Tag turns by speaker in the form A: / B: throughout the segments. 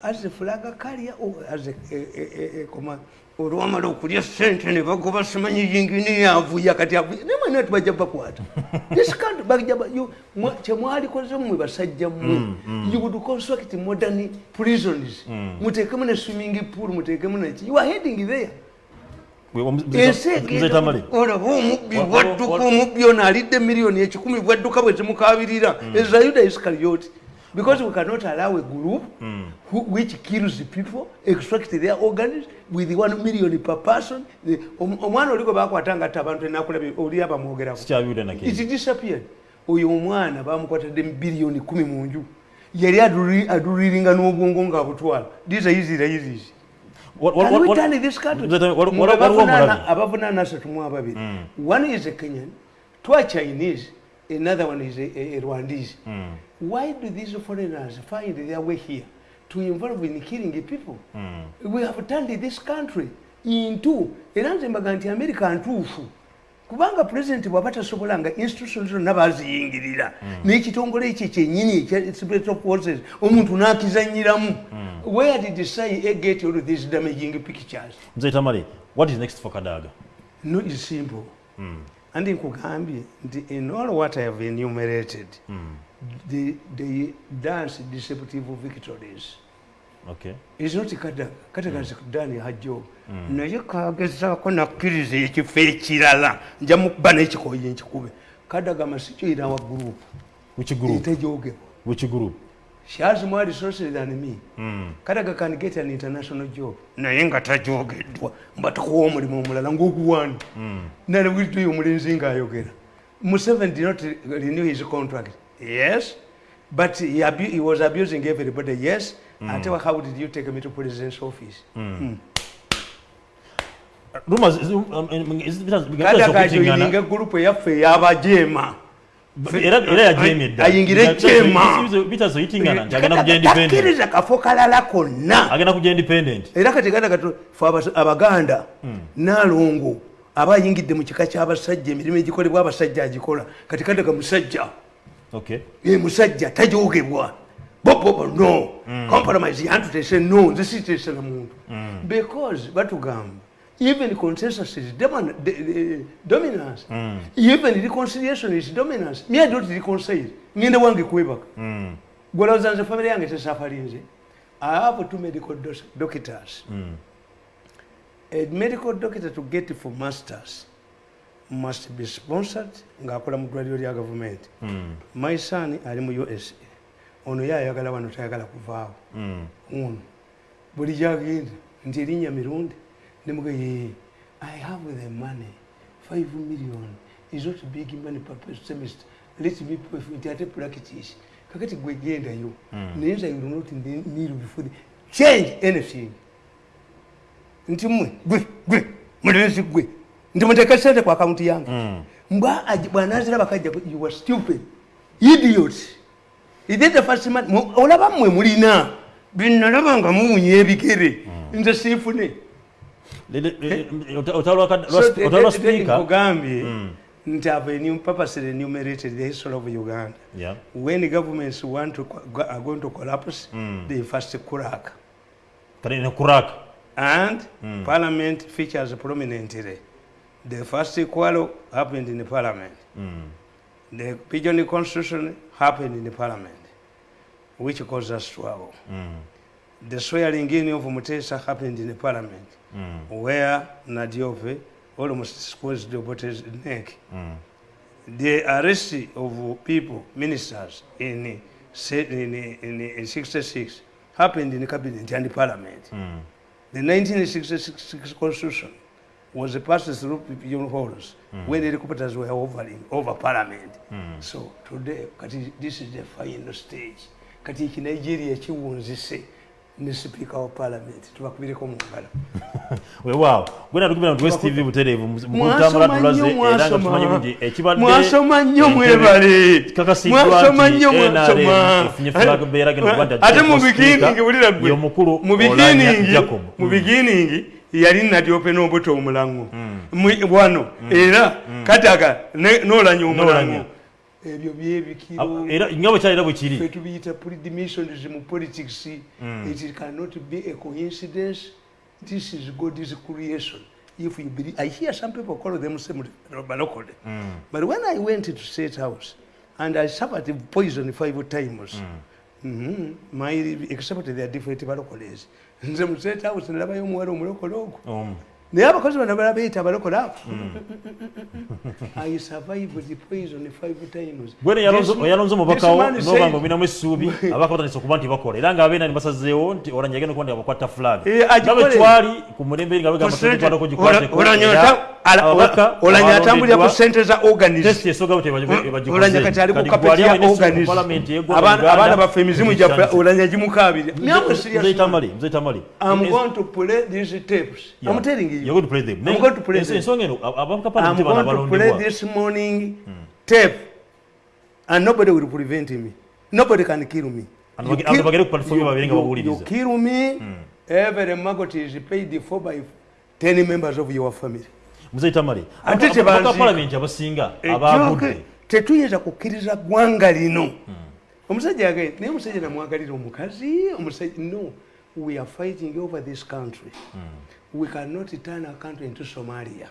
A: as flaga carrier or as a, a, a, a, a command olwamala okulya sente ne bagoba simanyi yingini yavuya kati avuya naye mwena tibajja bakwata. Kyemwalikoze mmwe basajja mmwe. You would construct modern prisons. Muteekemu ne swimming pool muteekemu neki you are heading there. Ensi olaba omubbi bwadduka omubbi ono alidde miliyoni ekikumi bwadduka bwe zimukabirira eza yuda iskarioti because we cannot allow a group mm. who, which kills the people extract their organs with one million per person. Omwana oliko bakwatanga tte abantu enakulabye oli abamwogerako it disappeared. Oyo omwana bamukwatadde biliyoni kumi mu nju. Yali aduliringa n'obwongo nga butwala. These are easy raisers abavunana asatu mu ababiri. One is a kenyan twa chinese another one is a, a, a Rwandese. Mm. Why do these foreigners find their way here to involve in killing people? Mm. We have turned this country into era nze mbaga nti america ntuufu kubanga pulezidenti bw'aba tasobola nga institution zonna baziyingirira n'ekitongole ekyo kyenyini special forces omuntu n'akizanyiramu where did cia get all these damaging pictures
B: mzee tamari what is next for kadaga
A: no is simple mm. andi nkugambye nti in all what i have enumerated mm. The, the dance deceptive victories
B: okay.
A: is not kadaga kadaga mm. dani hajjo mm. naye kagezaako nakkiriza ekifo ekirala nja mukuba n'ekikoyi nkikube kadaga masikyoira wa gurupu
B: group?
A: She has more resources than me. Mm. kadaga can get an international job. Naye nga tajogeddwa mba tukuwa omulimu omulala ngaoguwani mm. nalewituyo omulenzi ngaayogera museveni did not renew his contract yes. But he, he was abusing everybody yes. Mm. ate how did you take me to president's office? Mm. Mm. kadagajoininga egurupu eyaffe eyabajema ayingire jematakiriza kafo kalala konna. Era kateganda fe abaganda nalongo aba ayingidde mu kika kyabasajja emirimu egikolebwa abasajja agikola. Kati kadaga musajja musajja tajogebwa bobobo no compromise yantutese no nze sitesera muntu because batugamba even consensus is dominance. Mm. even reconciliation is dominance. Me i don't reconcile ngende wange kwebaka mm. gwalowooza nze famire yange tesafalinze i have two medical doctors mm. a medical doctor to get for masters must be sponsored ngaakola mu ddwaliro lya gavumenti. Mm. my son ali mu usa ono ye ayagala wano tayagala kuvaawo mm. ono buli gyagenda nti erinnya mirundi nemuga ye i have the money five million is not big money semester. Let me nti ate practice. Kakati gwegendayo naye nza you not kneel before the change anything. Nti mwe gwe gwe mulenzi gwe nti muteka sente ku akaunti yange mbwa bwanazira bakajja you were stupid. Idiot. Ide the first man? Olaba mmwe mulina binalaba nga muwunya ebigere nze siifune ogambye nti have purposely enumerated the history of uganda.
B: Yeah.
A: when governments want to, are going to collapse mm. they first crack.
B: Crack.
A: And mm. parliament features prominently the first quarrel happened in the parliament mm. the pigeon constitution happened in the parliament which caused us trouble mm. the swearing in of Mutesa happened in the parliament mm. where Nadiope almost squeezed Obote's neck. Mm. The arrest of people, ministers in, in, in, in 66 happened in the cabinet and the parliament. Mm. The 1966 constitution was passed through pigeon holes mm. when the helicopters were hovering over parliament. Mm. So today, this is the final stage. Kati Nigeria chiwunzise ne speaker wa parliament. Tubakubireko mu ngalo
B: weewaawo gwena tukubira mu west tv butereevu mutambula tulaze era nga tumanyi nti ekibadde
A: mwasoma nnyo mwebale
B: kakasiddwa nti nrm efunye flag beera genda kuba
A: ate mu biginingi wulira gwe
B: omukulu
A: mu biginingi mu biginingi yali nadyope n'obuto omulango. Wano era kataga n'olanya omulango. Ebyo byebikiro
B: era nga bwe kyalira bwe
A: fe tubiyita predimitions mu politics it cannot be a coincidence. This is god's creation. If you believe i hear some people call them same balokole but when i went to state house and i suffered poison five times Mhm. My except they are different balokoles nze mu state house nalabayo omuwala omulokole ogwo naye abakozi bano bala beyita abalokole abo. I survived the poison five times.
B: Gwene
A: This-
B: oyalonze
A: this
B: omubakawo
A: man
B: noba
A: said-
B: nga obinamu essuubi abaka batandise okuba nti bakola era ngaabeena nibasazeewo nti olanya agenda okuba nti abakwata flag
A: Eh, agikole.
B: nga bwe twali ku mulembe nga bagamba tukwatako gikwateko
A: olanya atambulira ku sente za organism.
B: Testi esooga bwe
A: olanya kati ali ku kapeti ya organism. Abaana- abaana baffe emizimu gyaffe olanya gimukabirira Namwe serious man.
B: mzeitamali
A: I'm going to play these tapes. I'm telling you.
B: You're going to play them.
A: I'm going to play them. I'm
B: nti bano
A: going to play this morning tape, and nobody will prevent me. Nobody can kill me.
B: Abantu
A: You kill-
B: platform
A: you- you- kill me, every maggot is paid for by 10 members of your family.
B: muzeitamali
A: Ate tebanziika.
B: palamenti abasinga
A: Ejjooke,
B: abagudde
A: tetuyinza kukkiriza ggwanga lino omusajja agaye naye omusajja namwagalira omukazi omusajja no we are fighting over this country we cannot turn a country into somalia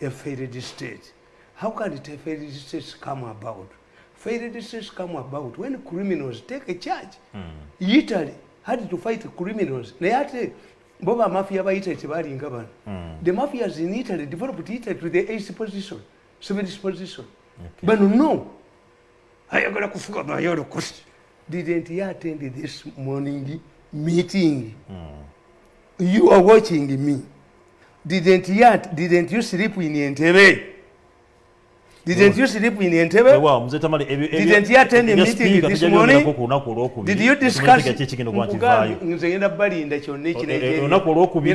A: a failed state. How can it a failed state come about? Failed states come about when criminals take a charge. Italy had to fight criminals. Naye ate bo bamafia ba italy tebalinga bano the mafias in italy developed italy to the eighth position seventh position. Bano no. Ayagala kufuga mayolokosi didn't you attend this morning meeting you are watching me didn't you, at- didn't you sleep in entebe didn't you sleep in entebe
B: muzeitamali ebyo- ebyo-
A: Didn't you attend the meeting this morning? did you discuss
B: kiki ekigenda okuba nti
A: Mugambi,
B: vaayo
A: nze ngenda balinda kyonna
B: Eh, eh,
A: ekinigeria
B: olunaku olwokubiri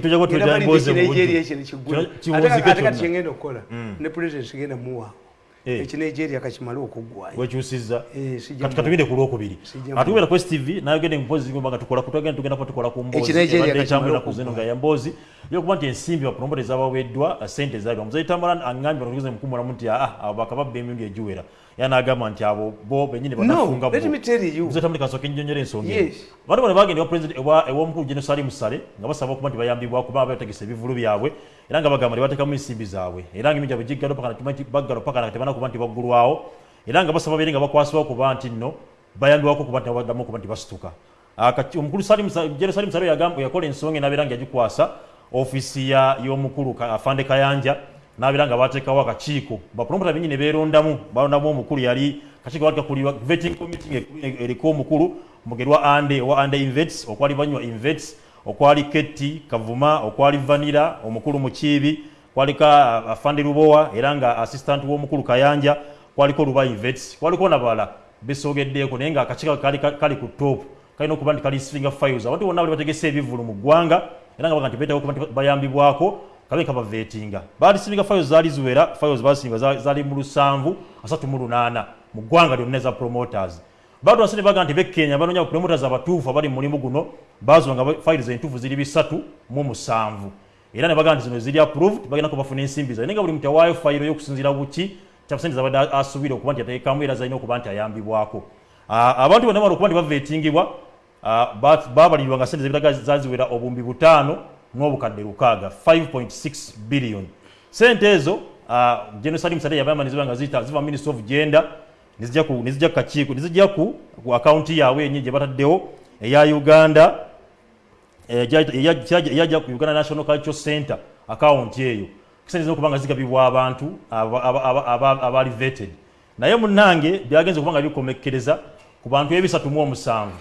B: tujja kutuja emboozi mu bujju. Kino kiwunzike
A: ate kati
B: kyonna.
A: kyengenda okukola ne president muwaawo
B: Eh.
A: Ekinigeria kakimale okuggwayo.
B: Wekyusizza
A: Eh,
B: katugende ku lwokubiri. atugenda ku stv nayogende mpozi nga tukola kutugenda tugenda ko tukola ku mboozi
A: Ekinigeria
B: ebadde
A: kakimala
B: etambulira ku
A: okuggwa.
B: zino nga ya mboozi yokuba nti ensimbi bapromota ezabaweddwa sente zaabwa muzeyi tambala aŋŋambye batugeze mukumulamu nti aa abo bakababba emirundi egiwera era n'agamba nti abo bo benyini
A: no
B: banafunga
A: let me tell you.
B: Ensonga.
A: Yes.
B: president- ewa- ew'omukulu geno sali musale nga basaba okuba nti bayambibwa kuba bategesa ebivulu byabwe era nga bagamba tebateekamu ensimbi zaabwe. Era nga emingi abwe giggalo paka natumanyi nti baggalo paka nga tebanakuba nti baggulwawo era nga basaba beere nga bakwasibwa kuba nti nno bayambibwako kuba nti baddamu okuba nti basituka. Ah, omukulu Sa- Salim yakola ensonga enabeera nga yagikwasa ofiisi y'omukulu afande kayanja nabeera nga bateekawo akakiiko bapromota benyini beerondamu balondamu omukulu yali kakiiko kuri vetting committee eriko omukulu mugerwa ande owa ande invets okwali banywa invets okwali keti kavuma okwali vanira omukulu mukiibi kwaliko ah, afande lubowa era nga assistant w'omukulu kayanja kwaliko luba invets kwaliko nabala besogeddeeko naye nga akakiiko kali kali ku top. Kalina okuba nti kali singa files abantu bonna bategese ebivulu mu ggwanga era nga bayambibwako kabe kabaveetinga baali stringa files zaali ziwera fayo basinga za- zaali mu lusanvu asatu mu lunaana mu ggwanga lyonna promoters. Baatu basene baga nti bekenya banoonya promoters abatuufu abali mu mulimu guno bazo nga files entuufu ziri bisatu mu musanvu. Era ne baga nti zino ziri approved bagenda kubafuna ensimbi zaabwe naye nga buli muntu awaayo fayiro y'okusinziira buki kyabusente zabadde asuubire okuba nti ateekamu era zalina okuba ayambibwako. Bwako abantu bonna bano okuba nti uh, ah, ba- babalirwa nga sente zebitaga zaziwera obumbi butaano n'obukadde lukaaga 5.6 billion. Sente ezo ah, genocide musate yabamba niziba nga ziva ministry of gender nizijja ku nizijja ku kakiiko nizijja ku ku akaunti yaabwe yennyini gye bataddewo eya uganda eyajja ku uganda national cultural center akawunti eyo. Sente zina okuba nga zigabibwa abantu aba- aba- aba- aba- abaali vetted. Naye munnange byagenza okuba nga bikomekkereza ku bantu ebisatu mu omusanvu.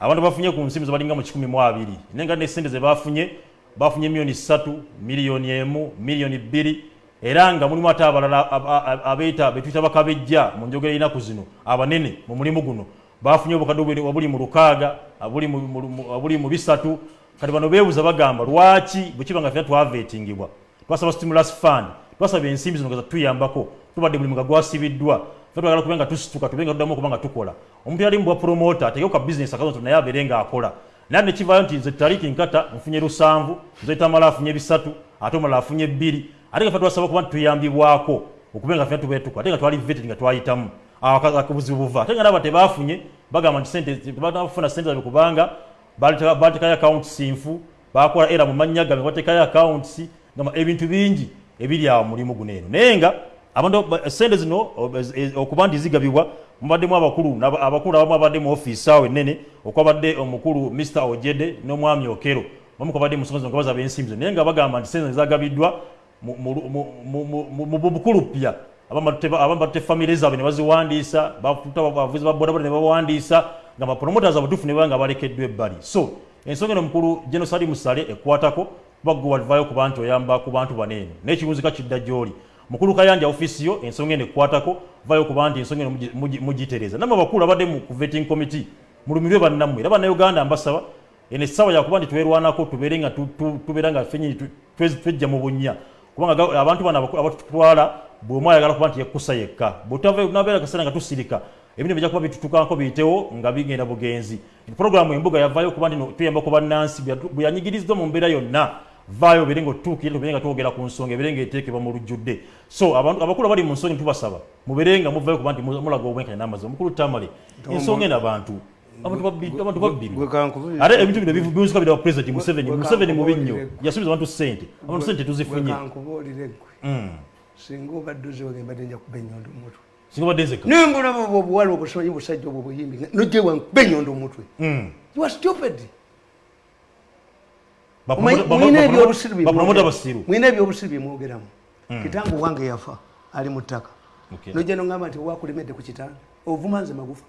B: Abantu bafunye ku nsimbi zebalinga mu kikumi mu abiri. Naye nga nesente ze bafunye bafunye miliyoni ssatu miliyoni emu miliyoni bbiri era nga mulimu ate abalala ab- ab- abeeta betuyita bakabejja mu njogera ennaku zino abanene mu mulimu guno. Bafunye obukadde obuli- obuli mu lukaaga abuli mu- mu- mu- mu bisatu. Kati bano beebuuza bagamba lwaki bwe kiba nga fena twaveetingibwa? Twasaba stimulus fund twasaba ensimbi zino nga tuyambako tubadde mulimu gwasibiddwa. Twagala kube nga tusituka tube nga tuddamu okuba nga tukola. Omuntu yali mubwa promota ategewo ka bizinesi akazo naye abeere ng'akola naye ne kivaayo nti nze taliki nkata nfunye lusanvu nze tamala afunye bisatu ate omulala afunye bbiri. Ate nga fe twasaba okuba nti tuyambibwako okube nga fena tubetuka ate nga twali vetted nga twayitamu. Akabuzibu buva. Ate nga naba tebafunye bagamba nti sente banafuna sente zabe kubanga batekayo accounts nfu bakola era mu mannya gabe batekayo accounts ngamba ebintu bingi ebiri awo mulimu guno eno. Naye nga abantu sente zino okuba nti zigabibwa mubaddemu abakulu abakulu abamu abadde mu ofiisi awo ennene okwabadde omukulu mr ojede n'omwami okero. Bamu kwabadde musonzi ngabaza bazaba nenga naye nga bagamba nti sente zagabiddwa mu bukulu pya. Abamu batte famire zaabwe ne baziwandiisa bavuzi ba bodaboda ne bawandiisa nga bapromoters abutuufu ne banga balekeddwa ebbali. So ensonga eno mukulu genosali musale ekwatako bagwe walivayo ku bantu oyamba ku bantu baneeno n'ekirunzika kidda gy'oli mukulu kayanja ofisi yo ensonga eno ekwatako vayo kuba nti ensonga eno mugitereeza nammwe abakulu mu vetting committee mulumirwe bannammwe era bannayuganda mbasaba eno essaawa yakuba nti twerwanako tubeere nga tubeera nga fenyini twejja mu bunnya. Kubanga abantu bano abatutwala bweomu ayagala kuba nti yekkusa yekka. Bwetnabeera kaseera nga tusirika ebintu bijja kuba bitutukanko biyitewo nga bigenda bugenzi. Programu embuga yavayo kuba nti tuyamba ku bannansi bwe yanyigirizibwa mu mbeera yonna vaayo nga otutuukire tubere nga twogera ku nsonga ebere nga eteekebwa mu lujjudde. So abakulu abali mu nsonga tubasaba mubere nga muvayo kuba nti mulaga obwenkanya n'amazima omukulu tamale ensonga eno abantu abantu babbiri ate ebintu bino biwunzika bira president museveni museveni mubi nnyo yasubiza abantu sente abantu sente tuzifunye.
A: singa obadde oziwage mbadde nja kuba enyondo omutwe.
B: Singa obadde nzeka
A: nimbulaba obwo obuwala obusomanyi busajja obwo buyimbi nojjewa nkuba enyondo omutwe. You are stupid mwina ebyobusiru byemwogeramu kitange wange yafa ali mu ttaka. Nojja nogamba nti wakulemedde ku kitanda ovuma nze magufa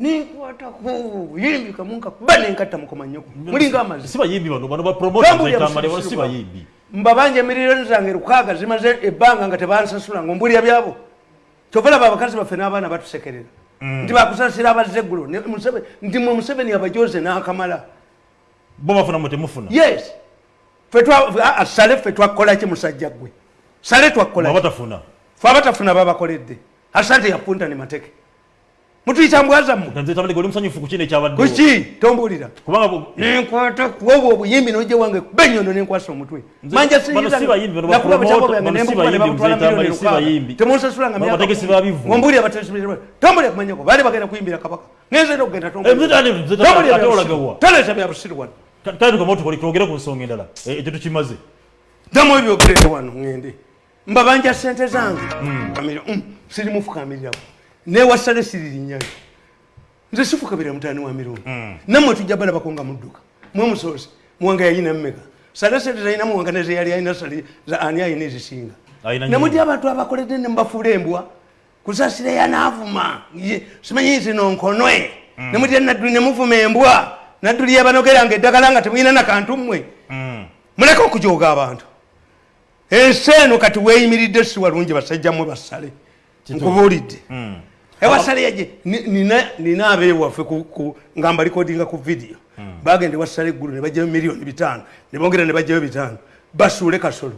A: ninkwatako buyimbi kamunka kuba nenkatta mukoma nyoko mulinga
B: amazibayimbi
A: mbabanja emiriro zange lukaaga zimaze ebbanga nga tebansasula nga ombulira byabo kyova laba abakazi baffe n'abaana batusekerera. Nti bakusasira abazeggulo nti mwe museveni abajoze n'akamala
B: bo bafuna mwe temufuna
A: yes. Sale ffe twakolaki musajja gwe sale twakolabatafuna fe abatafuna. Babakoledde. Asante yapunta ne mateke. Mutuyita mbwazamukuki tombulira. Nenkwata kuobwo obuyimbi nojja wange kuba enyondo nenkwasa omutwe. Manja nemukumanebamutwala temunsasulangambulira tombulira kumanyako baali bagenda kuyimbira kabaka. Ngenze okugenda toleta byabusiru wano
B: twogere ku nsonga endala. Ekyo tukimaze.
A: Damu ebyogerere wano ngende. Mbabanja sente zange. Sirimufukamirirawo newasale siririnyayo nze sifukabira mutani wa mirundi. Nammwe tujja bala bakonga mudduka. Mwe musoose. Muwanga yayina mmeka sale sente zalina muwanga nezeyali alina sale ani ayina ezisinga? Nemudi abantu abakoledde nemubafuula embwa? Kusasira yanaavuma simanyi zino nkonwe nemutya nadduli nemuvuma embwa nadduli yabanogeranga eddagala nga temulina nakantu mmwe. Muleke okujoga abantu. Ensi eno kati weeyimiridde si walungi basajja mmwe basale. Nkubuulidde. Ewasale yaje nina abeewaffe nga mbalikodinga ku vidiyo bagenda ewasale eggulu ne bajjayo miliyoni bitaano. Ne bongera ne bajjayo bitaano. Basuule kasolo.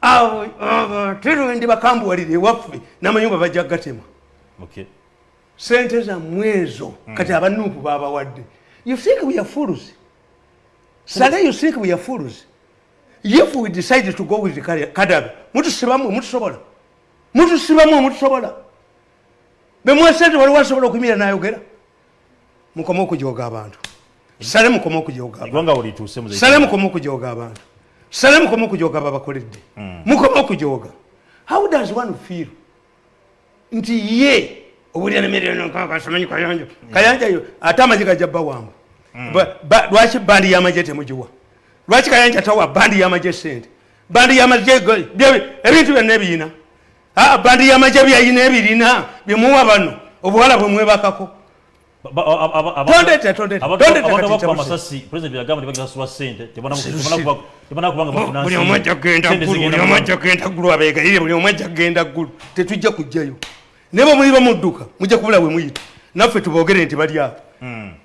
A: Abo abaterendi bakambuwalire ewaffe n'amayumba bajja gatema. Sente zammwe ezo kati abanuupu babawadde you think we are fools? Sale you think we are fools? If we decide to go with kadaga mutusibamu mutusobola mutusibamu mutusobola bemwesente waliwo asobola okuyimira nayogera mukome okujoga abantu. Sale mukome okujogasale mukome okujoga abantu. Sale mukome okujoga babakoledde mukome okujoga how does one feel? Nti ye obulira nemiriokasamanyi kayanja kayanja yo ate amagye gajabba wangu lwaki bandi yamagye temugiwa? Lwaki kayanja tawa bandi yamagye sente bandi yamagye ebintu byonna ebiyina. Bandi yamagye byayina ebirina byemuwa bano obuwala ggulu abeegayire buli omu ajja kugenda ggulu tetujja kujjayo. Naye bwemuliba mudduka mujja kubula bwe muyita. Naffe tuboogere nti bali apo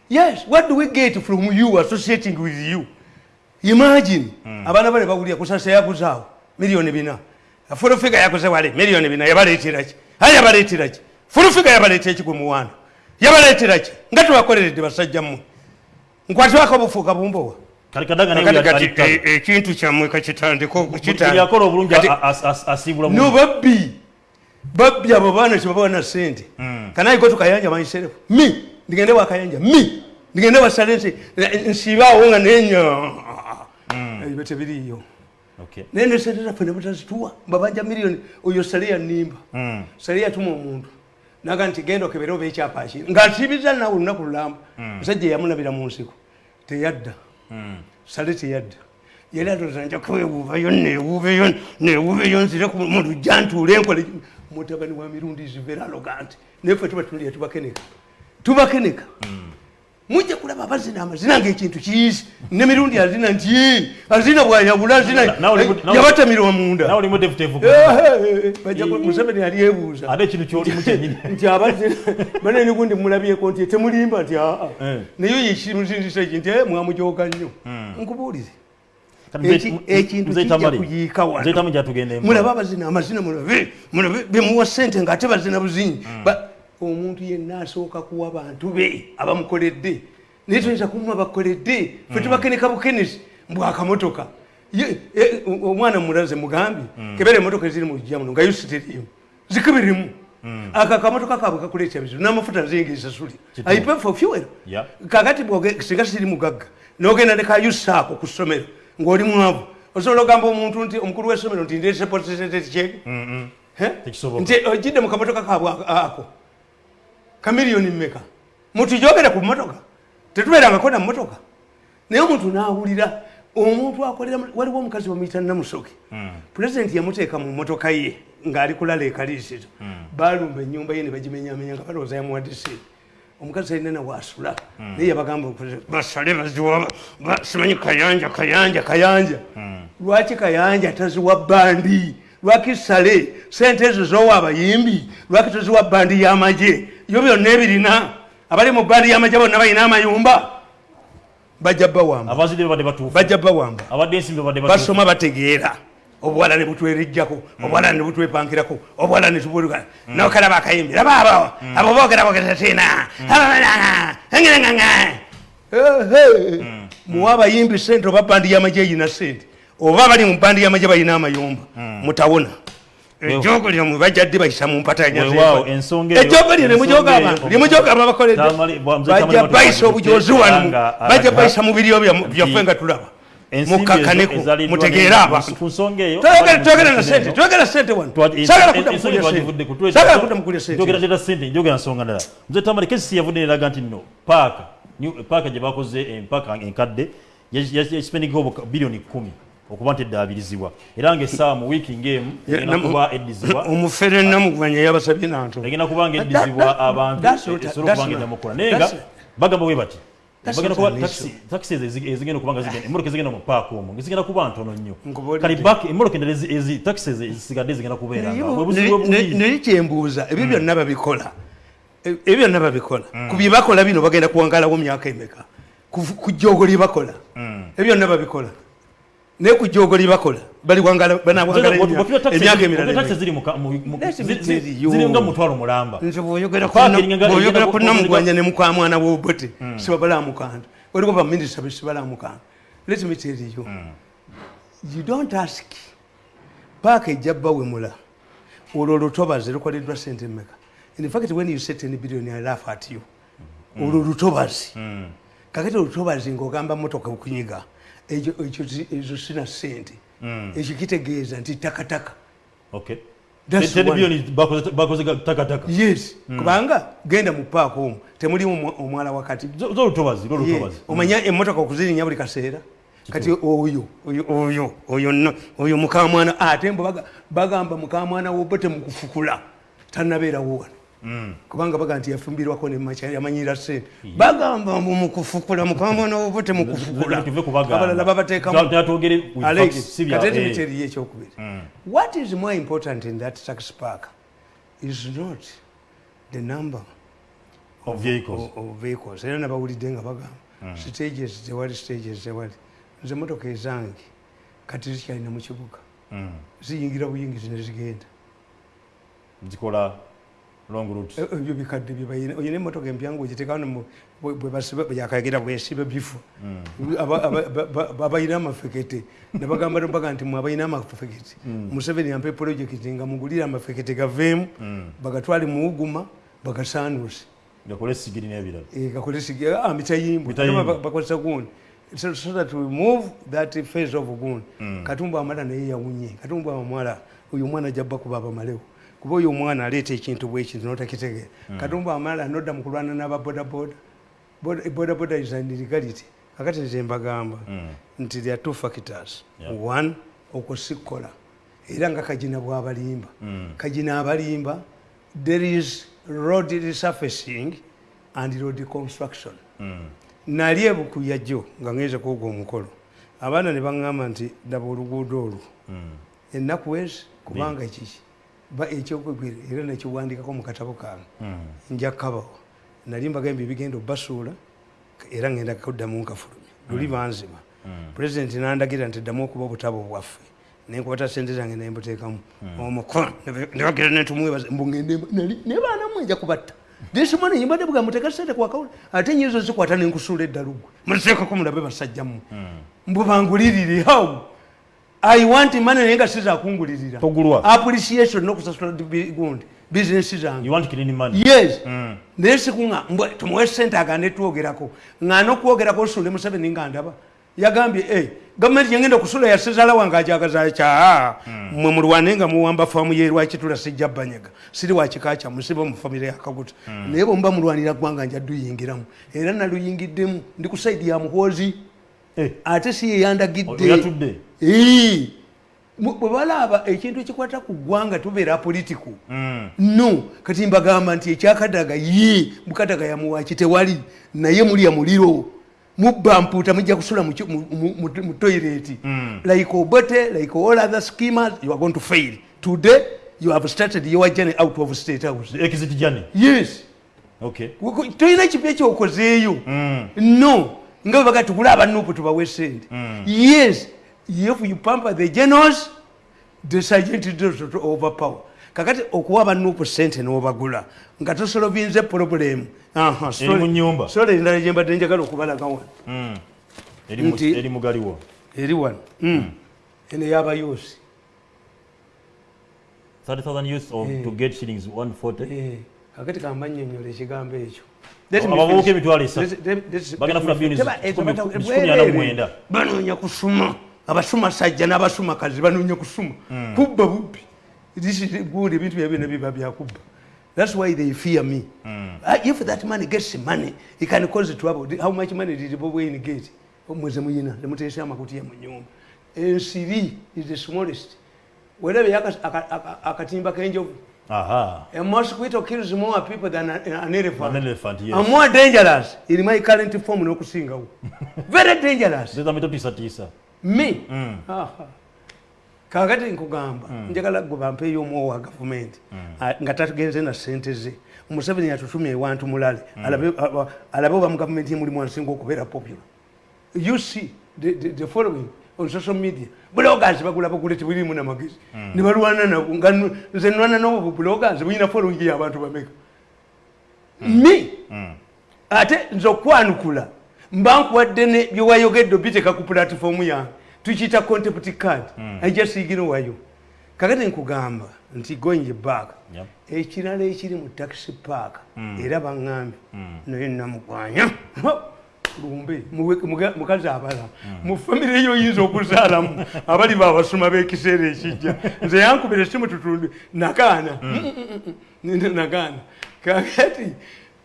A: yes what do we get from you associating with you? Imagine. Abaana bale bawulira kusasa yakuzaawo miliyoni bina. Fulufiga yakoze wale miliyoni bina yabaleeteraki aya yabaleeteraki fulufiga yabaleetera ki gwe muwanda yabaleeteraki nga tebakoleredde basajja mmwe. Nkwatibako bufuuka bumbowa.
B: Ali-
A: e- ekintu kyammwe
B: bulungi.
A: babbi. Abo baana kyebabawa na sente kanaiko tukayanja manyiserefu mi ndigende wakayanja mi! Ndigende wasale nsi nsibaawo nga nenya ebyo tebiriyo naye nesente zaffe nebutazituwa mbabanja miliyoni oyo sale yanimba. Sale yatuma omuntu naga nti genda okebere oba ekyapa akiri nga nsibiza nawe olunaku lulamba musajja yamulabira mu nsiko teyadda sale teyadda yali atoza nja kwewuubayo newuubeyo newuubeyo nzire mu lujja ntuule enkole mutabani wa mirundi zivera aloganti neffe tuba tulya tubakeneka tubakeneka mujja kulaba abazina amazina ngaekintu kiyizi. Nemirundi azina nti "Eh, azina bwayabula azina
B: Na- nawe oli- nawe-
A: yabatamirwa munda.
B: nawe olimu defutevu
A: museveni yali ebuuza. Nti abazina banene gundi mulabyeko nti temulimba nti aa naye yekimuzinzisa ki nti "Eh, mwamujoga nnyo. Eki-
B: nze-
A: ekintu kijja kuyiika wano. mulaba abazina amazina mulabe bemuwa sente ngaate bazina buzinyi. Ba- omuntu yenna asooka kuwa bantu be abamukoledde. Naye tuyinza kumuwa bakoledde fe tubakeneka bukenesi mbwakamotoka omwana mulaze mugambye kebera emotoka eziri mu lujja muno nga yusiterimu zikibirimu aka kamotoka kabwe kakuleetya bizibu n'amafuta nzengesasuli
B: Kituufu.
A: aipe for fuel. Kakati singa siri mugagga nogenda ne kayusaako ku ssomero ng'oli mwavu osobola ogamba omuntu nti omukulu w'essomero nti ndeese potisentetikyeke
B: Tekisoboka.
A: nti ogidde mu kamotoka kabwe ako- kamiliyoni mmeka? Mutujogere ku motoka tetubeerangako na motoka naye omuntu n'awulira omuntu akolera waliwo omukazi bamuyita namusoke. Pulezidenti yamuteeka mu motoka ye ng'ali kulala ekaliisizo baalumba ennyumba ye ne bagimenyamenya nga balowooza yamuwadde sente omukazi alina nawaasula naye yabagamba basale baziwa ba- simanyi kayanja kayanja kayanja. Lwaki kayanja taziwa bandi? Lwaki sale? Sente ezo zowa abayimbi? Lwaki toziwa bandi y'amagye yo byonna ebirina abali mu bandi y'amagye bonna balina amayumba. Bajja bawamba.
B: Abazidde babadde batuufu.
A: Bajja bawamba.
B: Abadde ensimbi babadde batuufu.
A: Basoma bategeera. Obuwala ne butwerejjako obuwala ne butwepankirako obuwala ne tubuluka nokalaba akayimbi laba abo abo boogera boogera tina muwa abayimbi sente oba bandi y'amagye eyina sente oba bali mu bandi y'amagye balina amayumba mutawona ejogo lyomwe bajjadde bayisa mu mpatanya
B: Weewaawo, ensonga eyo-
A: ejogo lyo nemujoga
B: ensonga eyo-
A: abantu lyemujoga ababakoledde
B: Tamale- bwa- mzee Tamale
A: bajja
B: Matola
A: bayisa obujozi wano.
B: Nga
A: bajja bayisa mu biryo bya- byaffe nga tulaba mukakaneko mutegeere
B: ne-
A: abantu
B: ku nsonga eyo
A: Twogera-
B: abali
A: twogera
B: mu
A: na
B: nsonga
A: sente
B: eno,
A: twogera sente wano.
B: Twa-
A: sagala
B: en-
A: kudda
B: ensonga
A: mukulya
B: twagivudde ku-
A: sente sagala kudda mukulya
B: njogera
A: sente.
B: leta sente njogera nsonga ndala nze tamale kesi yavudde neraga nti no paaka. New- paaka gye bakoze empaka enkadde yasipendingaho biliyoni kumi okuba nti eddaabirizibwa era ngaessaawa mu wiiki ng'emu egenda kuba eddizibwa.
A: Omufere namugwanya yabasabye nanto
B: egenda kuba nga eddizibwa abantu esobola okuba nga eddamu okukola naye nga bagamba bwe bati taxi ezigenda okuba nga zigenda emmotoka ezigenda mu paaka omwo ngezigenda kuba ntono nnyo. Kale back emmotoka endala taxi ezisigadde zigenda kubeera nga bwe buzibu obungi
A: naye kyembuuza ebyo byonna babikola. E- ebyo byonna babikola. Ku bye bakola bino bagenda kuwangalawo myaka emeka? Ku- joogo lye bakola? Ebyo byonna babikola naye ku joogo lye bakola baliwangala banawangala emyaka emirala
B: taxi
A: emeka.
B: ziri mu ka- mu- mu-
A: Let's
B: zi-
A: be
B: zi-
A: serious.
B: ziri nga mutwalo mulamba.
A: Nze bw'oyogera ku namugwanya ne mukamwana w'obote sibabalamukanda waliwo baminisita besibalamukanda let me tell you. You don't ask. Paaka ejja bawemula. Olwo olutobazi lukoleddwa sente mmeka? In fact when you set any billion i laugh at you. Olwo olutobazi kakati olutobazi ng'ogamba motoka okunyiga ezo sina sente ekyo kitegeeza nti takataka. Yes. Kubanga genda mu paaka omwo temulimu omwa- omwala wakati. Omanya emotoka okuzirinya buli kaseera. Kati oyo oyo oyo oyo mukamwana ate mbo baga- bagamba mukamwana wobote mukufukula tanabeerawo wano kubanga baga nti yafumbirwako nemaca yamanyira sente bagamba mbu mukufukula mukamwana wobote mukufukula.
B: Tuve kubagamba.
A: abalala babateekamu
B: Twatwogere with
A: Alex,
B: facts, si bya-
A: kati
B: eh.
A: emiteriyo ekyokubiri. What is more important in that tax park is not the number
B: of vehicles.
A: of- vehicles. Era nabawulidde nga bagamba stages tewali stages tewali nze motoka ezange kati zikyalina mu kibuga. Ziyingira buyingizi ne zigenda
B: zikola
A: ebyo bikadde byebayina oyina emotoka empyangu ogiteekano bweyakagira bwesiba bifu. Abayina amafekete. Nabagamba mpaka nti mwe abayina amafekete. Museveni yampe projekiti nga mugulire amafekete gaveemu bagatwale muwuguma bagasanuuse
B: gakole sigiri n'ebirala.
A: Gakole sigiri mitayimbu. Bakozesa gundi. So, so that we move that phase of gun mm. katumbu amala naye yawunye. Katumba amala oyo omwana jabba kuba abamalewo kuba oyo omwana aleeta ekintu bwekintu notakitegeera mm. katumbu amala nodda mu kulwana n'ababodaboda bodaboda. Is an illegality. Akati nze mbagamba mm. nti there are two factors. One okusikkola era nga kagina bwabalimba. Mm. kagina abalimba there is road resurfacing and road construction. Nali ebukuya jjo nga ngeze kuoga omukolo. Abaana ne baŋŋamba nti daba oluguudo olwo. Hmm. ennaku wezi kubanga kiki era nekiwandikako mu katabo kange hmm. nja kabawa nali mbagambye bigenda obasuula era ngenda kuddamu nkafulumya luli hmm. banzima. Pulezidenti nandagira nti ddamu okuba obutabo bwaffe. Nenkubata sente zange nembuteekamu omukono nebagira netumuwebaza mbugende naye baanamu enja kubatta. Disimani yimbadde bugamba tegasente kwakawula ate nyizo zikwata nenkusula eddalugwe muteekako mulabe basajja mmwe mbubangulirire how i want money naye nga sizakungulirira appreciation nokusasula gundi. Bizinesi zange. Yes. Hmm. naye sikunga tumuwe sente agande twogerako. Nga nokwogerako osule museveni nga ndaba. Yagambye eh, gavumenti yengenda okusula yasezala wange ajagaza kya hmm. mwe mulwane nga muwamba faamu ye lwakitula sijja banyega. Siri wakika kya musiba mu famire yakabuta hmm. naye bwemuba mulwanira gwanga nja duyingiramu era naluyingiddemu. Ndi ku saidi ya muhoozi. eh. Ate si yeyandagidde. Bwe balaba ekintu ekikwata ku ggwanga tubeera politiku. Hmm. no kati mbagamba nti ekyakadaga ye mukadaga yamuwaki tewali naye mulya muliro mubba mpuuta mujja kusula mu toilet. Mm. like obote like all other schemers you are going to fail. Today you have started your journey out of state house.
B: Exit journey.
A: Yes.
B: Okay.
A: Toyina kipi ekyokozeeyo? Mm. no nga bwe baga tugule abanupu tubawe sente. Mm. yes if you pamper the generals the sergeant does overpower. Kakati okuwa abanupu sente n'obagula nga tosolovinze problemu sole endala gyembadde njagala okubalaga wano.
B: Hmm. eri mugaliwo
A: eri wano. Hmm. Hmm. eno yabayuusi
B: eh.
A: kakati kambanyonyola ekigambo ekyo banoonya kusuma abasuma sajja n'abasuma kazi banoonya kusuma kubba bubbi gundi ebintu byabina biba byakubba That's why they fear me. Mm. Uh, if that money gets money, it can cause trouble. How much money did Bobo in get? Mweze muyina, lemutesha amakuti ya munyumba. NCV is the smallest. Whatever yaka akatimba kenjovu.
B: Aha.
A: A mosquito kills more people than an elephant.
B: An elephant, yes.
A: And more dangerous in my current form no kusinga. Very dangerous.
B: Zeta mito tisa tisa.
A: Me? Mm. Aha. kakati nkugamba mm. njagala gubampe omwowo wa gavumenti mm. nga tagenze na sente ze Museveni yatutumya ewantu mulale mm. alabe oba mu gavumenti emulimu ansinga okubeera popular you see the, the, the following on social media bulogas bagula bagule tibulirimu namagezi mm. nibalwana nabo nga nze nwana nobo bulogas bulina following yabantu bameka mm. me mm. ate nze okwanukula mba nkuwadde byewayogedde obiteka ku pulatifomu yange tukiyita contempt card mm. ajasiiginowayo kakati nkugamba nti going back yep. ekirala ekiri mu taxi park mm. era baŋŋambye mm. naye namugwanya lumbe mukazi abala mm. mu famire yo oyinza okuzaalamu abali babasoma b'ekiseera ekijja nze yankubira esimu tutundu nagaana mm. nagaana kakati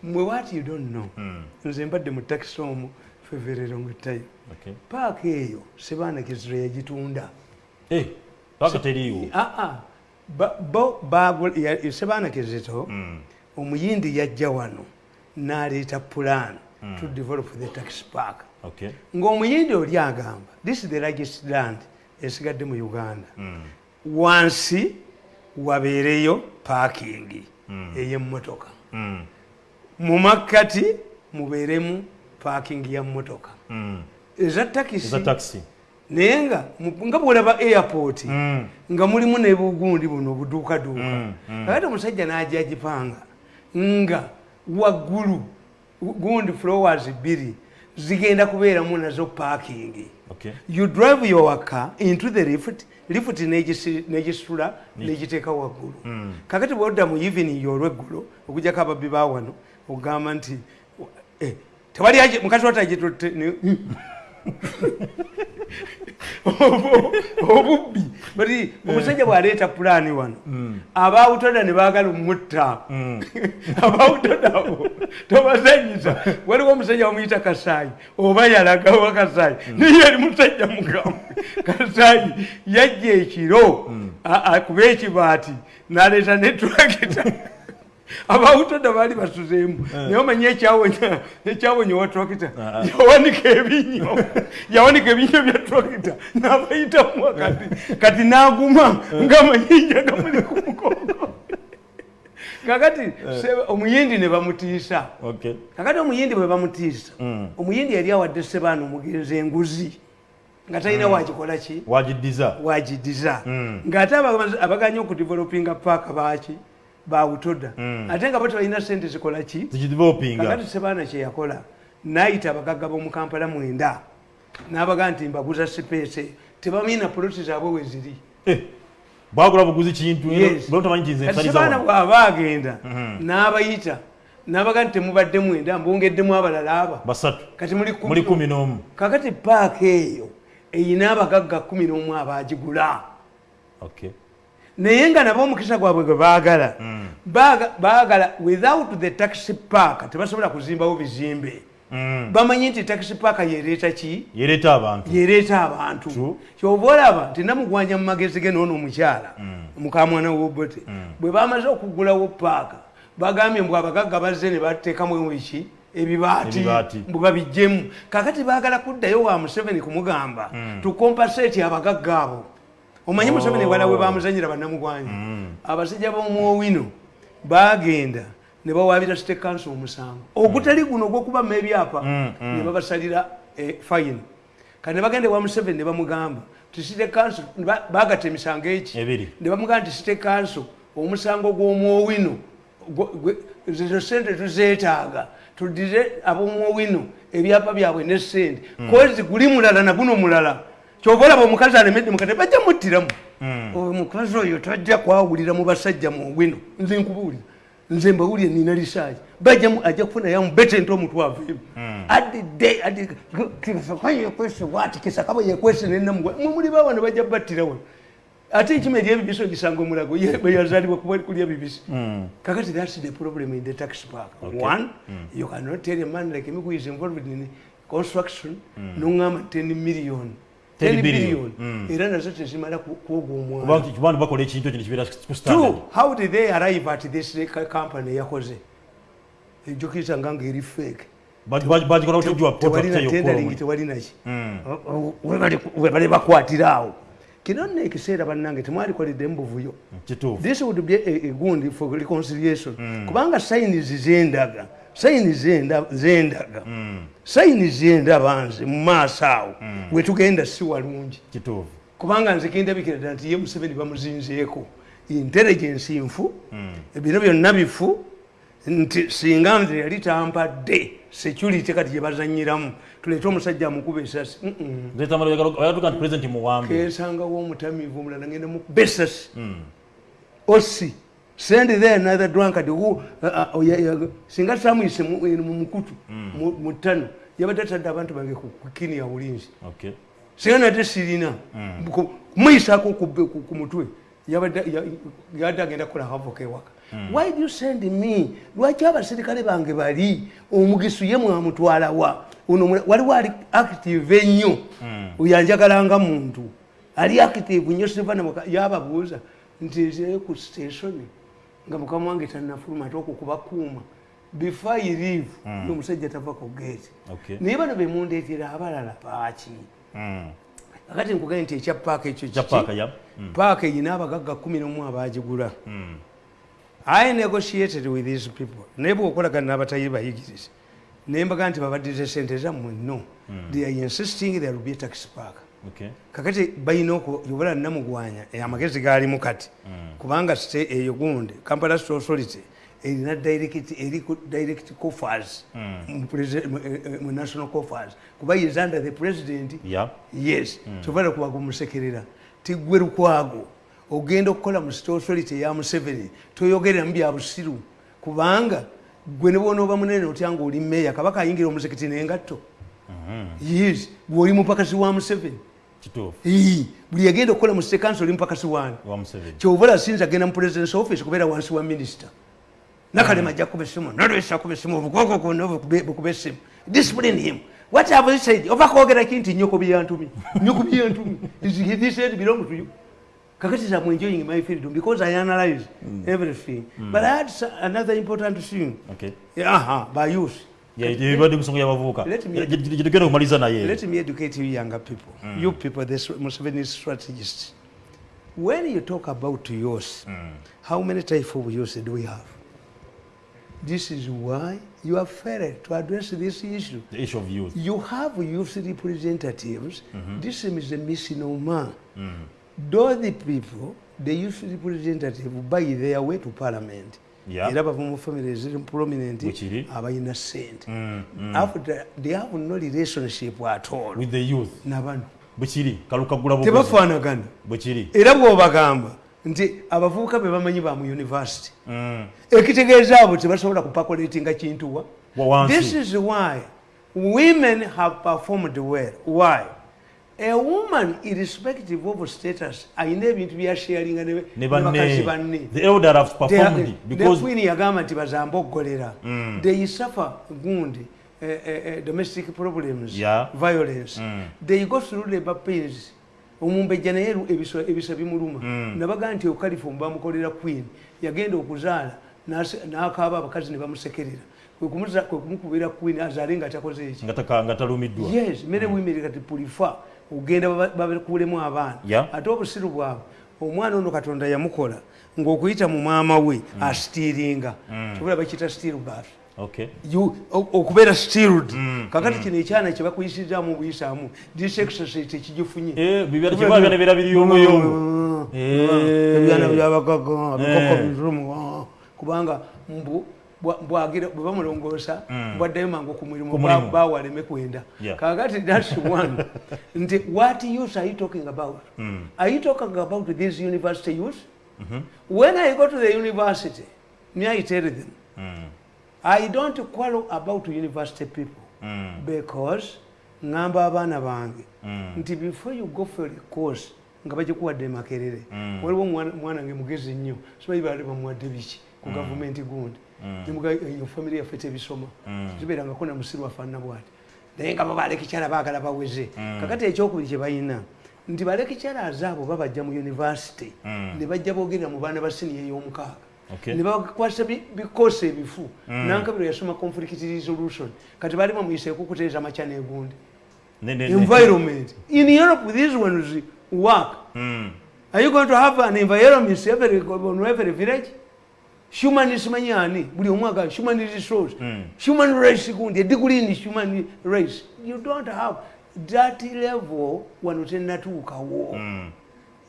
A: mwe what you don't know mm. nze mbadde mu taxi omu feverero ngetayo paaka eyo sebaana kiziro yagitunda
B: eh, ah,
A: ah. sebaana kizito hmm. omuyindi yajja wano naleeta hmm. To develop the tax park ngaomuyindi oli agamba this is the largest land esigadde mu uganda. Hmm. wansi wabeereyo parking ey'emmotoka. Mu makkati mubeeremu parking ya mmotoka eza takisi naye nga nga bwolaba airport mm. nga mulimu nebugundi buno obuduukaduuka. Mm, mm. kakati omusajja najagipanga nga waggulu gundi flowers bbiri zigenda kubeeramu nazo parking.
B: Okay.
A: you drive your car into the lift lift negisi- negisitula negiteeka waggulu. Kakati bwodda mu evening olweggulo okujjako ababbi ba wano okugamba nti eh, tewali mukazi watagitotte obubbi. Bati omusajja bwaleeta pulaani wano abawutoda ne baagala omutta abawutoda abo tobazanyisa waliwo omusajja bamuyita kasaayi oba yalagawa kasaayi. Naye yali musajja mugamu. Kasaayi yajja ekiro. A- akuba ekibaati naleeta netrakita abawutoda baali basuzeemu naye omanyi ekyawonya owa trakita yawanika ebinyo. Yawanika ebinyo bya trakita nabayitamu wakati kati naguma ngaamanyinja gamuli ku mugongo kakati omuyindi ne bamutiisa. Kakati omuyindi bwe bamutiisa omuyindi yali awadde sebaana omugenzi enguzi. Nga talina wakikola ki?
B: Wagiddiza.
A: Wagidiza ng'ate aba- abaganya okudevelopinga paaka baki bawutoda ate nga bo tebalina sente zikola ki? Kakati sebaana kyeyakola nayita abagagga b'omukampala mwenda n'abaga nti mbaguza sipeese. Tebamina poloti zaabwe we ziri.
B: Eh, bwagula buguzi kintu
A: sebaana bw'aba agenda n'abayita n'abaga nti temubadde mwenda mbongeddemu abalala aba.
B: Basatu.
A: Kati muli
B: kumi n'omu.
A: kakati paaka eyo eyina abagagga kumi n'omu abagigula.
B: Okay.
A: Naye nga nabo omukisa gwabwe gwe baagala Baaga- baagala without the taxi park tebasobola kuzimbawo bizimbe. Bamanyi nti taxi park yereeta ki?
B: Yereeta abantu.
A: Kyova olaba nti namugwanya mu magezi ge noono omukyala mukamwana wobote bwe bamaze okugulawo paaka bagambye mbw abagagga bazze ne bateekamu eki ebibaati. Mbwe babijjemu kakati baagala kuddayo wa museveni kumugamba tukompaseeti abagagga abo omanyi museveni wala we bamuzanyira bannamugwanya abasajja b'omuowino bagenda ne bawabira state council omusango. Ogutali guno ogwokubamu ebyapa ne babasalira eh, fine. Kati ne bagenda ewa museveni ne bamugamba ti state council ba- bagata emisango eki? Ne bamugamba nti state council omusango gw'omwowino gwe- gwe- ezo sente tuzeetaaga tudire ab'omwowino ebyapa byabwe ne sente kozi guli mulala na guno mulala kyova olaba omukazi alemedde mukate bajja muttiramu. Omukazi oyo tajja kwawulira mu basajja mu owino nze nkubuulira. Nze mbawulire nina lisaaji bajja mu- ajja kufuna yamu betente omutwaveemu adidde kisaka yekwese bwati kisaka bwe yekwese nenamugwa mumuli bawa ne bajja battirawo ate ekima eri ebibisi ogisanga omulago kuba kulya bibisi kakati thats the problem in the tax park. One you cannot tell a man like me who is involved in construction noŋŋamba 10 million
B: 10
A: 10
B: billion.
A: billion era nazo tezimala ku- kwoga omwana
B: bakola ekintu ekyo nekibeera ku standard
A: how did they arrive at this company yakoze? Ejokiriza nga ngaeri fake.
B: Ba- ba- bagikola otujwa
A: tewalina tendering tewalinaki webali bakwatira awo kino nno ekiseera bannange temwalikoledde mubuvuyo
B: kituufu.
A: This would be a, a gundi for reconciliation. Kubanga sayinizi zendaga. Sayini zenda- zendaga. Sayini zendaba nze mu maaso awo. Wetugenda si walungi. Kubanga nze kindabikira ddala nti ye museveni bamuzinzeeko. Intelligence nfu ebino byonna bifu nti singa nze yali tampadde security kati gye bazanyiramu tuleete omusajja amukuba esasi kensangawo omutamiivu omulala ngenda mukuba esasi. Osi send there another drunkard who uh, uh, singa samuyise mu eh, mu mukutu mu- mu ttano yabadde atadde abantu bange ku ku kini ya bulinzi. Singa nate sirina Ku- kumuyisako ku mutwe yabadde ya- yabadde agenda kukola havoka ewaka. Why do you send me? Lwaki abaserikale bange bali? Omugisu ye mwamutwalawa mwe- waliwo ali active ennyo. Oyanjagalanga muntu. Ali active nnyo sivanamaka yababuuza nti nzire ku station nga mukama wange tannafuluma ate okukubakuuma before i leave omusajja tava ku gate. Naye bano bemundeetera abalala baaki?
B: Mm.
A: kakati nkugaye nti ekya paaka ekyo
B: paaka
A: eyina abagagga kumi nomu abagigula i negotiated with these people. Naye bwokolagana n'abatayi bayigirize naye mbaga nti babaddize sente zammwe no they are insisting there will be a tax park. Kakati balina okuyobala namugwanya amagezi gaalimu kati. Kubanga site eyo gundi kampala state authority erina direct eri ku direct coffers.
B: Mm.
A: mu mu- eh, eh, mu national coffers. Kuba is under the president. Yes. Kyovala kuba gumusekerera tigwe lukwago. Ogenda okukola mu state authority eya museveni toyogerera mu bya busiru. Kubanga gwe ne bwonooba munene otya nga oli meeya kabaka ayingira omuzikiti nengatto? Yes gweoli mupakasi wa museveni? Buli yagenda okukola mu state council oli mupakasi wani
B: wa museveni.
A: Kyova asinza agenda mu president's office kubeera wansi wa minisita nakalema ajja kuba essimu nolwesa kuba essimu obukoko kwonna bukuba essimu. Discipline him. What have you said? Oba kwogera ki nti nyoko byantumi nyoko byantumi Is- this said belong to you kakati I'm enjoying my freedom because I analyze mm. everything Mm. but I had another important thing
B: Okay.
A: Yeah, uh
B: -huh, by youth
A: Let me- educate you younger people, Mm. you people, the Museveni strategists. When you talk about youth, how many types of youth do we have? This is why you have failed to address this issue.
B: the issue of youth
A: You have youth representatives. Mm -hmm. This is a misnomer. Those people, the youth representative, buy their way to parliament. Era bava mu family eziri prominent abalina sente after they have no relationship at all.
B: With the youth.
A: Nabano
B: bwekiri kalukagula buguzi
A: tebafaanagana.
B: Bwekiri
A: era bw'obagamba nti abavubuka be bamanyi ba mu university.
B: Mm.
A: ekitegeeza abo tebasobola kupakuletinga kintu wa?
B: Wa wansi.
A: this is why women have performed well. Why a woman irrespective of status ayina ebintu byasharinga ne
B: ne
A: ne bakazi
B: banne.
A: Yagamba nti bazamboggolera they suffer gundi eh, eh, domestic problems
B: Yeah.
A: violence. They go through labor pains. Omumbejja naye ebisa bimuluma. Nabagaa nti okalifomu bamukolera queen. Yagenda okuzaala n'akaaba abakazi ne bamusekerera. Kwe kumuza- kwe kumukubira queen azaale nga takoze eki
B: nga talumiddwa.
A: Yes many women kati pulifa ogenda bakulemu abaana. Ate obusiru bwabwe omwana ono katonda yamukola ng'okuyita mu maama we asitiiringa. Kibula bakiyita still bath
B: okay.
A: You- o- okubeera stiled kakati kino ekyana kye bakuyisizaamu obuyisaamu this exercise
B: Eh.
A: ebyana byabagaga bikoko birumu kubanga mbu bwa- bwagira bwe bamulongoosa mm. bwaddayo mangu ku mulimu
B: Ku mulimu.
A: ba- bawaleme kwenda.
B: Yeah.
A: kakati thats one. Nti what use are you talking about? Mm. Are you talking about this university youth mm-hmm. when i go to the university may i tell them? Mm. I don't quarrel about university people because ngamba abaana bange. Nti before you go for a course nga bagikuwadde makerere waliwo omwana omwana nge mugezi nnyo simanyi baali bamuwadde biki ku gavumenti gundi nemuga eyo famire yaffe tebisoma zibeerangako na musiru afaanana bwati. Naye nga bo balekikyala baagala baweze. Kakati ekyokubiri kye balina nti balekikyalaze abo babajja mu university. Ne bajja boogera mu baana ba siniya ey'omukaaga. Ne bakwasa bi- bikosi ebifu. Nankabiro yasoma conflict resolution. Kati bali bamuyiseeku kuteeza makya negundi
B: Ne- ne- ne-
A: environment. In europe these ones work.
B: Mm.
A: are you going to have an environment? On every village human simanyi ani buli omu aga human resource human race gundi ediguli ni human race. You don't have that level wano tennatuukawo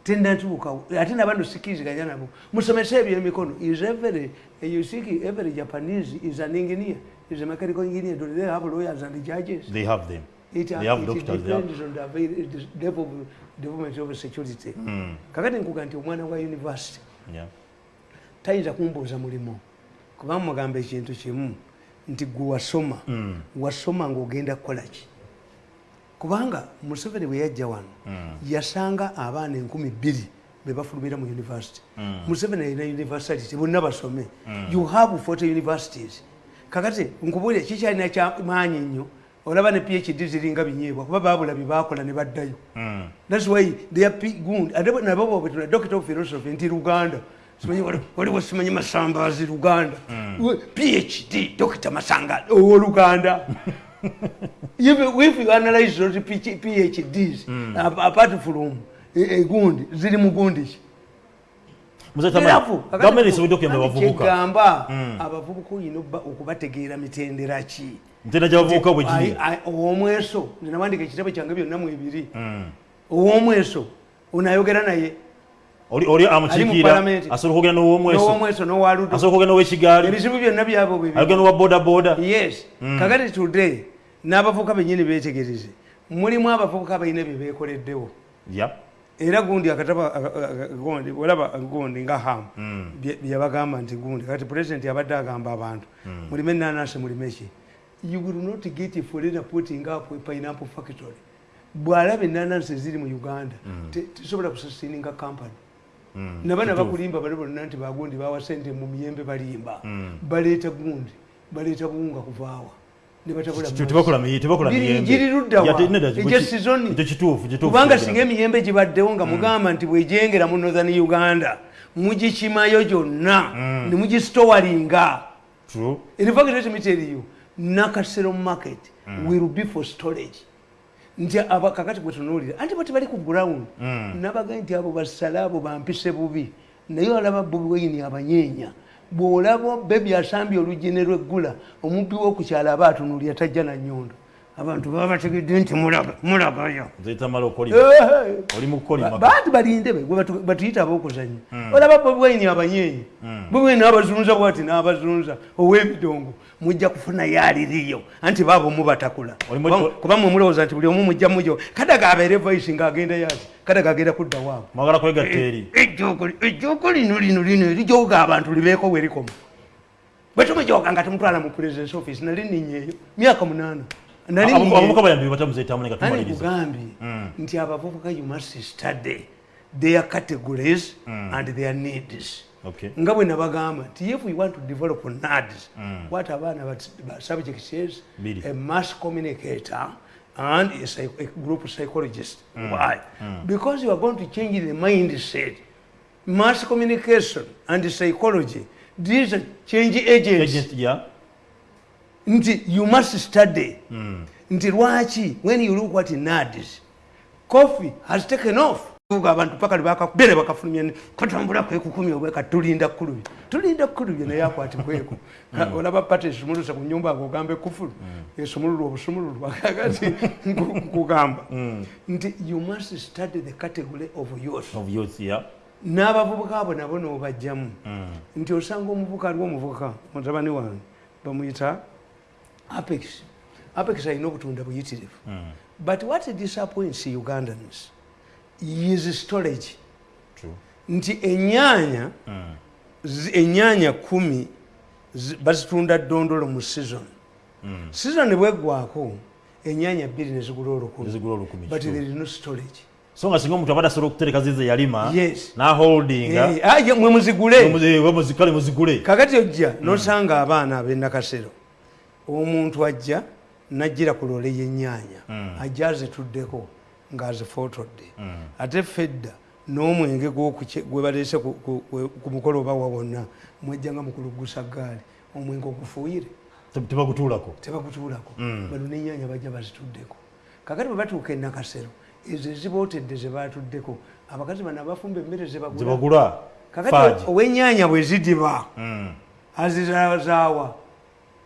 A: tennatuukawo ate nabano sikiriziganya nabo. Musomese ebyemikono is every you see every japanese is an engineer. Is a mechanical engineer. Do they have lawyers and judges?
B: They have them.
A: It,
B: they have
A: it
B: doctors they have
A: on the level of development of security. Kakati nkuga nti omwana wa university.
B: Yeah
A: tayinza kumbuuza mulimu. Kubanga mugamba ekintu kimu nti gwe wasoma wasoma ngaogenda kukola ki? Kubanga museveni bwe yajja wano yasanga abaana enkumi bbiri be bafulumira mu university museveni alina university bonna basome. You have 40 universities. Kakati nkubuulira kikyalina kyamaanyi nnyo? Olaba ne phd ziringa binyeebwa kuba babula bye bakola ne baddayo. Thats why they are good nabo bobetuna doctor of philosophy nti luganda waliwo simanyi masambazi luganda. We- phd dr masanga owoluganda. If, you analyze those PH phds ap- apart from eh, eh, gundi ziri mu gundi ki? Kati
B: abavubuka.
A: abavubuka olina okubategeera mitendera ki? Ow'omweso nze nawandika ekitabo kyange byonna mu ebiri. Ow'omweso onayogera naye
B: oli oli amukiikira asobola okugenda n'owomweso
A: n'owomweso n'owaludo
B: asobola okugenda n'owekigaali
A: ebizibu byonna byabo bwe
B: ayogenda n'owa boda boda
A: yes kakati today n'abavubuka bennyini beetegereze. Mulimu abavubuka balina bye beekoleddewo.
B: Ya.
A: Era gundi akataba aka- aka- gundi olaba gundi nga ham. Byabagamba nti gundi kati pulezidenti abadde agamba abantu mulime enanasi mulime ki? You will not get a foreigner putting up a pineapple factory. Bw'alaba enanasi eziri mu uganda te- tesobola kusasininga company nabana bakulimba bali bonna nti bagundi bawa sente mu miyembe balimba. Baleeta gundi baleeta buwunga kuvaawa ne batabula
B: Ti- tebakola miyi- tebakola miyembe. Ya, te- nedda,
A: ejja
B: gwe ki-
A: sizoni
B: ekyo kituufu kituufu
A: kubanga
B: kiragira.
A: singa emiyembe gibaddewo nga mugamba nti bwejengera mu northern uganda mugikimayo gyonna. Ne mugisitowalinga
B: True.
A: in fact let me tell you nakasero market will be for storage nti kakati gwe tunuulira anti bati bali ku ground. Nabaga nti abo basale abo bampise bubi. Naye olaba bobi wayini abanyeenya. Bw'olaba bebi asambye oluggi ne lweggula omubbi w'okukyala aba atunuulira tajja na nyondo abantu baba bategedde nti mulaga mulagayo bantu balinde batuyita ab'okuzanya olaba bobi wayini abanyenyi bobi wayini abazunza bwati n'abazunza ow'emidongo mujja kufunayo aliriyo anti baabo mubatakula Kuba- mwe mulowooza nti buli omu mujja mujo kadaga abeere voice ng'agenda yati kadaga agenda kudda waabo
B: mwagala kwegatta eri.
A: ejjoogo lino lino lino erijooga abantu libeeko we likoma. Bwe tumujooga nga tumutwala mu presidence office nali ninyeeyo myaka munaana. Nali
B: Abo- abavubuka
A: ninyeeyo.
B: bayambi batamuzeetamu nga
A: ani
B: tumaliriza
A: kugambye nti abavubuka you must study their categories and their needs. Nga bwe nabagamba nti if we want to develop nads what abaana ba- ba subject says
B: Biri.
A: a mass communicator and a, psych- a group psychologist. Why? Because you are going to change the mindset. Mass communication and psychology these are change agents.
B: Agent ya
A: nti you must study. Nti lwaki when you look what nads coffee has taken off Uga abantu paka libakabere bakafulumya katambula kwekukumi obweka tulinda kkulubye tulinda kkulubye naye akwatibweko Ka- olaba pate esumulusa ku nyumba agogambe kufulu esumululu obusumululu akati nkugamba nti you must study the category of youth.
B: Of youth ya
A: n'abavubuka abo nabo noobajjamu nti osanga omuvubuka aliwo omuvubuka mutabani wange bamuyita apex. Apex alina obutunda buyitirivu. But what disappoints ugandans is storage.
B: True.
A: nti enyaanya zi- enyaanya kumi zi- bazitunda ddondolo mu season. Season bweggwako enyaanya bbiri nezigula olukumi.
B: Nezigula olukumi,
A: but
B: true.
A: there is no storage.
B: So nga singa omuntu abadde asobola okutereka zize yalima
A: Yes.
B: naholdinga
A: Eh, ah, mwe muzigule. kakati ojja nosanga abaana ab'enakasero omuntu ajja najjira ku loole y'ennyaanya ajja azituddeko ng'azifotodde ate fedda n'omwenge gwe baleese ku- mukolo oba wa wonna mwejjanga mukulugusa gaali omwenge ogufuuyire.
B: Te- tebagutuulako?
A: Tebagutuulako. Bano n'ennyaanya bajja bazituddeko. Kakati bwe batuuka enakasero ezo ezibootedde ze batuddeko abakazi bano abafumba emmere zebagula kakati
B: faaji.
A: ow'ennyaanya bwe zidiba azizaawa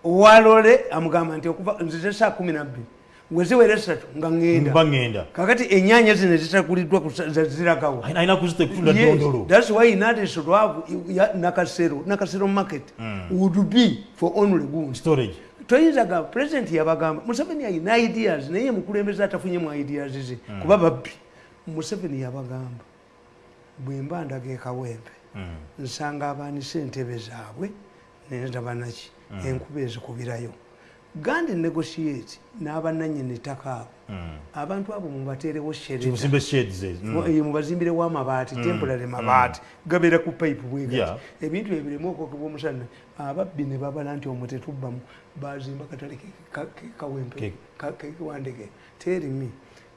A: owalole amugamba nti okuva nzize saa kumi nabbiri weziwera esatu nga ŋŋenda
B: baŋŋenda
A: kakati ennyaanya zino za- ziragawa
B: alina kuzita kutunda
A: Yes,
B: dondolo.
A: that's why have ya- nakasero nakasero market would be for only goods.
B: Storage.
A: Toyinzaga president yabagamba museveni ayina ideas naye mukulembeze atafunyemu ideas ze kuba babbi. Museveni yabagamba bwe mba ndaga ekawempe nsanga abaanisa entebe zaabwe nendabanaki enkuba ezikubirayo gandi negotiate n'abannanyini ttaka abo abantu abo mubateerewo shereda
B: kibusimbe shades ezo. Mm.
A: temporary mabaati. Gabeera ku pipe bwegati ebintu ebiremu okwokebwa omusana. Ababbi ne babala nti omwo tetubbamu bazimba katale kawempe
B: Ke-
A: kekiwandege terimi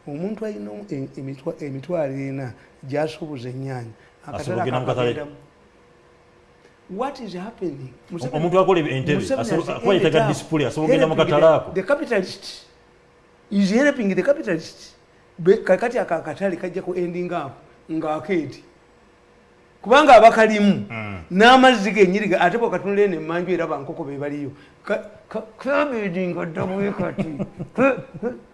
A: omuntu alina e- emitwa- emitwalo ena gyasuubuza ennyaanya
B: Asobola okugenda mu katale.
A: akakagendamu what is happening
B: omuntu akola entebe
A: Museveni
B: asobola-
A: has
B: kuba yetaaga
A: ended up
B: display asobola okugenda mu
A: helping
B: katale
A: the-
B: ako
A: the capitalist is helping the capitalist kakati aka akatale kajja ku ending up ng'akeeti kubanga abakalimu n'amazzi genyiriga ate bwakatunula eno emmanju era bankoko be baliyo kabedi nga ddabwe kati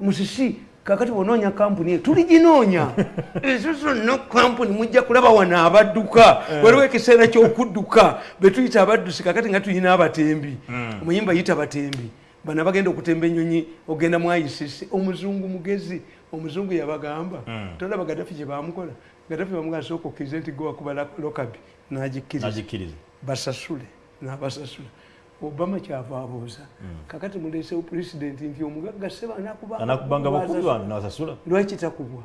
A: musisi kakati bonoonya kampuni tuliginoonya. Ezo zonna kampuni mujja kulaba wano abadduka. Waliwo ekiseera kyokudduka betuyita abaddusi kakati nga tulina abatembi. Omuyimba yita batembi. Bana bagenda okutemba enyonyi ogenda mu icc omuzungu mugezi omuzungu yabagamba. Tolaba gadafi gye bamukola gadafi bamugamba sooka okkirize nti gwe wakuba lokabi nagikkiriza. Basasule nabasasula obama kyava abuuza kakati muleesewo pulezidenti nti omugagga seba
B: anakubanga bakubi wano nasasula?
A: Lwaki takubwa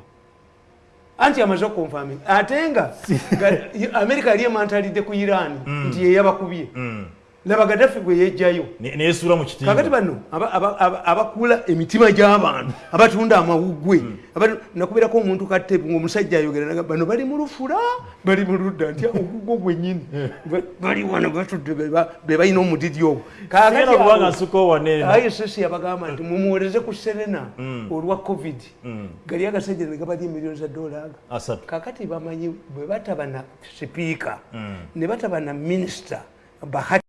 A: anti amaze okonfami ate nga ga- amerika yali emantalidde ku iran nti yeyabakubye laba gadafi gwe yejjayo
B: Ne- neyesuula mu
A: kakati
B: kitimba
A: bano aba- aba- aba- abakula emitima gy'abantu abatunda amawuggwe abatu- nakubeerako omuntu katepu ngaomusajja ayogera naga bano bali mu lufula bali mu ludda. Nti ogugwo gwennyini. Ba- bali wano batudde be ba- be balina omudidi ogwo.
B: Genda kubanga nsukawo wanene
A: iss yabagamba nti mumuwoleze ku serena olwa covid. Gali agasajja ne gabalya emiliyoni za dola aga kakati bamanyi bwe bataba na sipiika ne bataba na minisita bahati